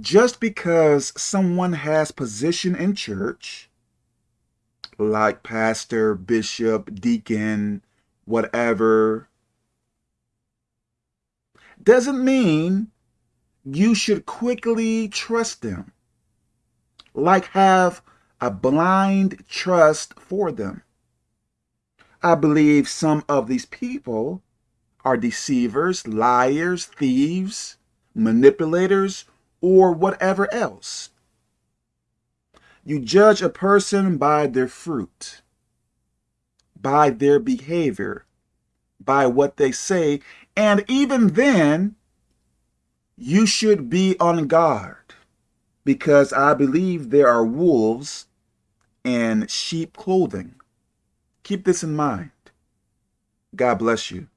just because someone has position in church, like pastor, bishop, deacon, whatever, doesn't mean you should quickly trust them, like have a blind trust for them. I believe some of these people are deceivers, liars, thieves, manipulators, or whatever else. You judge a person by their fruit, by their behavior, by what they say, and even then, you should be on guard because I believe there are wolves in sheep clothing. Keep this in mind. God bless you.